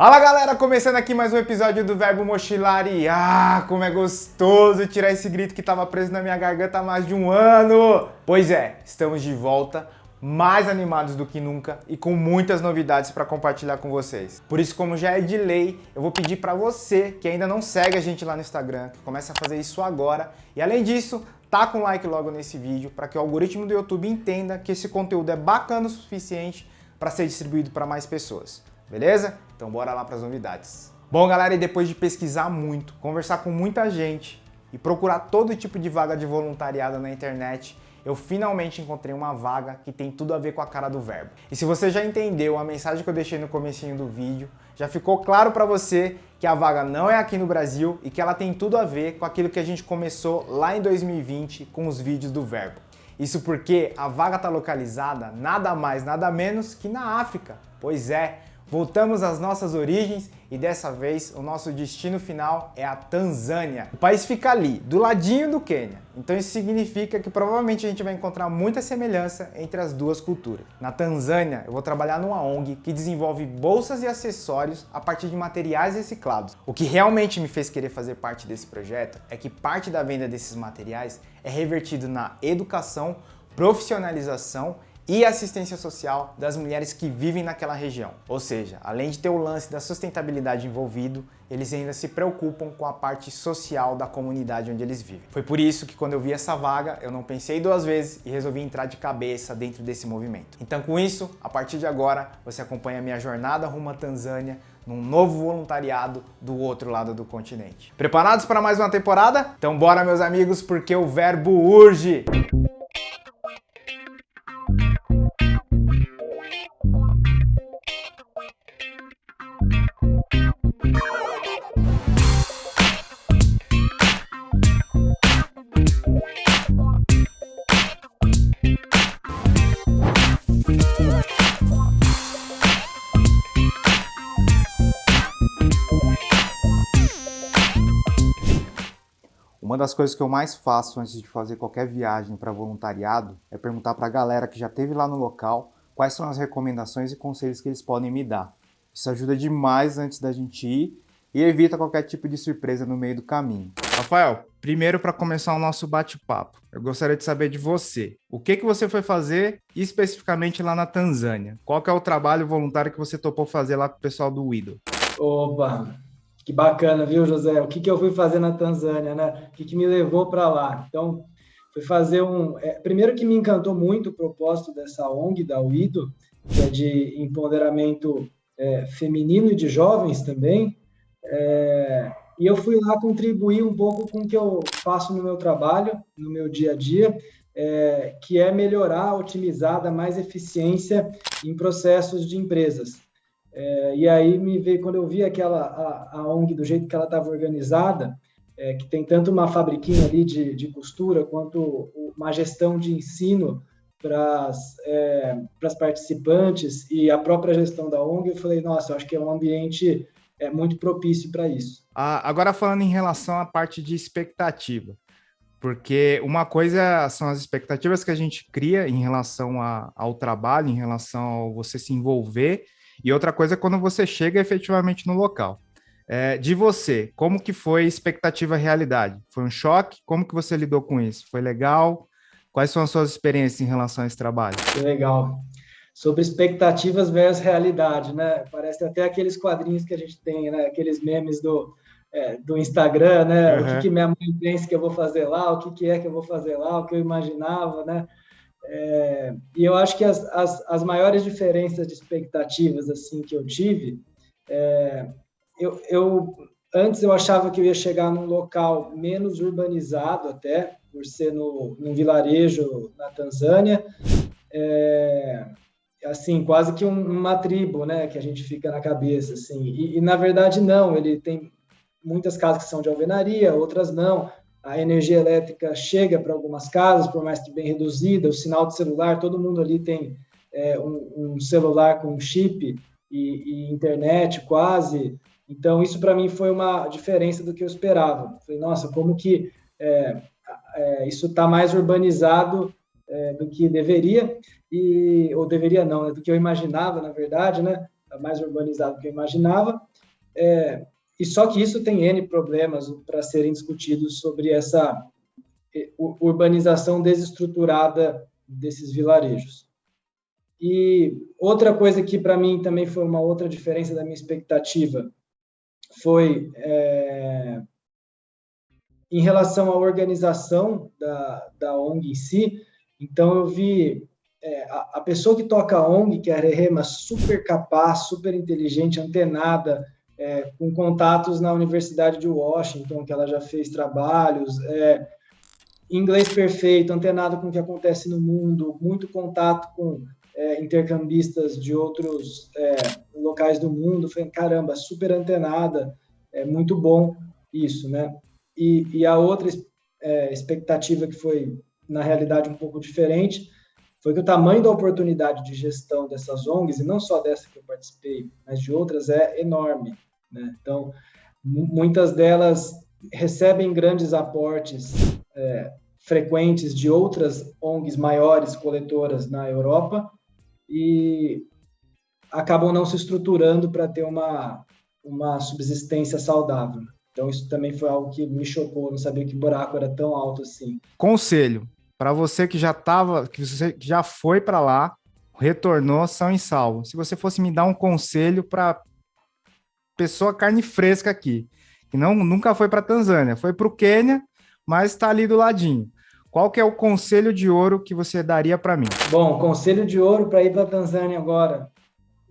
Fala galera, começando aqui mais um episódio do Verbo Mochilar e ah, como é gostoso tirar esse grito que estava preso na minha garganta há mais de um ano! Pois é, estamos de volta, mais animados do que nunca e com muitas novidades para compartilhar com vocês. Por isso, como já é de lei, eu vou pedir para você que ainda não segue a gente lá no Instagram, que comece a fazer isso agora. E além disso, taca um like logo nesse vídeo para que o algoritmo do YouTube entenda que esse conteúdo é bacana o suficiente para ser distribuído para mais pessoas. Beleza? Então bora lá para as novidades. Bom, galera, e depois de pesquisar muito, conversar com muita gente e procurar todo tipo de vaga de voluntariado na internet, eu finalmente encontrei uma vaga que tem tudo a ver com a cara do verbo. E se você já entendeu a mensagem que eu deixei no comecinho do vídeo, já ficou claro para você que a vaga não é aqui no Brasil e que ela tem tudo a ver com aquilo que a gente começou lá em 2020 com os vídeos do verbo. Isso porque a vaga está localizada nada mais, nada menos que na África. Pois é, Voltamos às nossas origens e dessa vez o nosso destino final é a Tanzânia. O país fica ali, do ladinho do Quênia. Então isso significa que provavelmente a gente vai encontrar muita semelhança entre as duas culturas. Na Tanzânia, eu vou trabalhar numa ONG que desenvolve bolsas e acessórios a partir de materiais reciclados. O que realmente me fez querer fazer parte desse projeto é que parte da venda desses materiais é revertido na educação, profissionalização e assistência social das mulheres que vivem naquela região. Ou seja, além de ter o lance da sustentabilidade envolvido, eles ainda se preocupam com a parte social da comunidade onde eles vivem. Foi por isso que quando eu vi essa vaga, eu não pensei duas vezes e resolvi entrar de cabeça dentro desse movimento. Então com isso, a partir de agora, você acompanha a minha jornada rumo à Tanzânia num novo voluntariado do outro lado do continente. Preparados para mais uma temporada? Então bora meus amigos, porque o verbo urge! Das coisas que eu mais faço antes de fazer qualquer viagem para voluntariado é perguntar para a galera que já esteve lá no local quais são as recomendações e conselhos que eles podem me dar. Isso ajuda demais antes da gente ir e evita qualquer tipo de surpresa no meio do caminho. Rafael, primeiro para começar o nosso bate-papo, eu gostaria de saber de você. O que, que você foi fazer especificamente lá na Tanzânia? Qual é o trabalho voluntário que você topou fazer lá com o pessoal do Widow? Oba, que bacana, viu, José? O que, que eu fui fazer na Tanzânia, né? O que, que me levou para lá? Então, fui fazer um... É, primeiro que me encantou muito o propósito dessa ONG, da UIDO, que é de empoderamento é, feminino e de jovens também. É, e eu fui lá contribuir um pouco com o que eu faço no meu trabalho, no meu dia a dia, é, que é melhorar, otimizar, dar mais eficiência em processos de empresas. É, e aí me veio, quando eu vi aquela, a, a ONG do jeito que ela estava organizada, é, que tem tanto uma fabriquinha ali de, de costura, quanto uma gestão de ensino para as é, participantes e a própria gestão da ONG, eu falei, nossa, eu acho que é um ambiente é, muito propício para isso. Ah, agora falando em relação à parte de expectativa, porque uma coisa são as expectativas que a gente cria em relação a, ao trabalho, em relação a você se envolver, e outra coisa é quando você chega efetivamente no local. É, de você, como que foi expectativa realidade? Foi um choque? Como que você lidou com isso? Foi legal? Quais são as suas experiências em relação a esse trabalho? Que legal. Sobre expectativas versus realidade, né? Parece até aqueles quadrinhos que a gente tem, né? Aqueles memes do, é, do Instagram, né? Uhum. O que, que, minha mãe pensa que eu vou fazer lá, o que, que é que eu vou fazer lá, o que eu imaginava, né? É, e eu acho que as, as, as, maiores diferenças de expectativas assim que eu tive, é, eu, eu, antes eu achava que eu ia chegar num local menos urbanizado até, por ser no, num vilarejo na Tanzânia, é, assim quase que um, uma tribo, né, que a gente fica na cabeça assim. E, e na verdade não, ele tem muitas casas que são de alvenaria, outras não a energia elétrica chega para algumas casas, por mais que bem reduzida, o sinal de celular, todo mundo ali tem é, um, um, celular com chip e, e, internet quase. Então, isso para mim foi uma diferença do que eu esperava. Falei, nossa, como que é, é, isso está mais urbanizado é, do que deveria, e, ou deveria não, né, do que eu imaginava, na verdade, né? Está mais urbanizado do que eu imaginava. E só que isso tem N problemas para serem discutidos sobre essa urbanização desestruturada desses vilarejos. E outra coisa que para mim também foi uma outra diferença da minha expectativa foi é, em relação à organização da, da ONG em si. Então eu vi é, a, a, pessoa que toca a ONG, que é a Rehema, super capaz, super inteligente, antenada, é, com contatos na Universidade de Washington, que ela já fez trabalhos, é, inglês perfeito, antenado com o que acontece no mundo, muito contato com é, intercambistas de outros é, locais do mundo. Falei, caramba, super antenada, é muito bom isso, né? E, e a outra é, expectativa que foi, na realidade, um pouco diferente, foi que o tamanho da oportunidade de gestão dessas ONGs, e não só dessa que eu participei, mas de outras, é enorme. Né? Então, muitas delas recebem grandes aportes é, frequentes de outras ONGs maiores coletoras na Europa e acabam não se estruturando para ter uma, uma subsistência saudável. Então, isso também foi algo que me chocou, não sabia que buraco era tão alto assim. Conselho, para você que já estava, que você já foi para lá, retornou são e salvo. Se você fosse me dar um conselho para pessoa carne fresca aqui, que não nunca foi para Tanzânia, foi para o Quênia, mas está ali do ladinho. Qual que é o conselho de ouro que você daria para mim? Bom, conselho de ouro para ir para Tanzânia agora.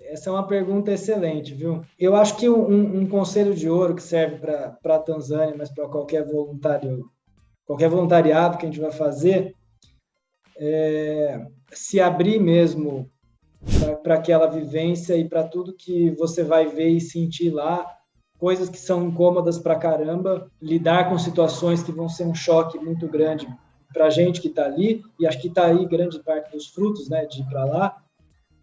Essa é uma pergunta excelente, viu? Eu acho que um, um conselho de ouro que serve para a Tanzânia, mas para qualquer voluntário, qualquer voluntariado que a gente vai fazer, é se abrir mesmo para aquela vivência e para tudo que você vai ver e sentir lá, coisas que são incômodas para caramba, lidar com situações que vão ser um choque muito grande para a gente que está ali, e acho que está aí grande parte dos frutos né, de ir para lá.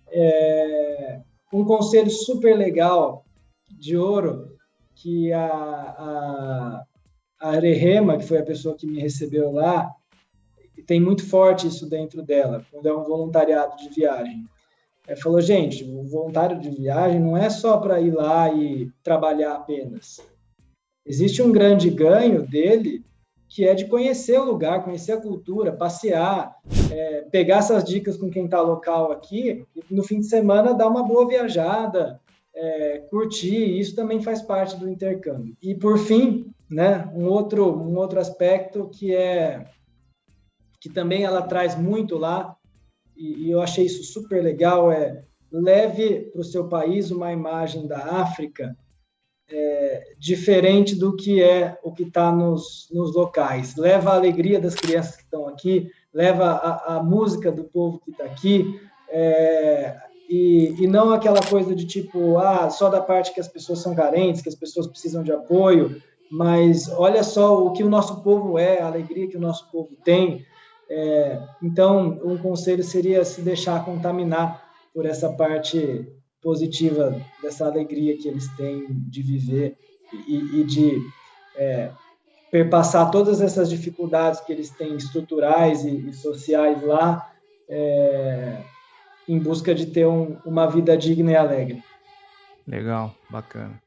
É, um conselho super legal de ouro que a, a, a Rehema, que foi a pessoa que me recebeu lá, tem muito forte isso dentro dela, quando é um voluntariado de viagem é, falou, gente, o voluntário de viagem não é só para ir lá e trabalhar apenas. Existe um grande ganho dele que é de conhecer o lugar, conhecer a cultura, passear, é, pegar essas dicas com quem está local aqui e no fim de semana dar uma boa viajada, é, curtir. Isso também faz parte do intercâmbio. E por fim, né, um outro um outro aspecto que é que também ela traz muito lá e, e eu achei isso super legal, é leve para o seu país uma imagem da África é, diferente do que é o que está nos, nos locais. Leva a alegria das crianças que estão aqui, leva a, a música do povo que está aqui, é, e, e, não aquela coisa de tipo, ah, só da parte que as pessoas são carentes, que as pessoas precisam de apoio, mas olha só o que o nosso povo é, a alegria que o nosso povo tem, é, então, um conselho seria se deixar contaminar por essa parte positiva dessa alegria que eles têm de viver e, e de é, perpassar todas essas dificuldades que eles têm estruturais e, e sociais lá é, em busca de ter um, uma vida digna e alegre. Legal, bacana.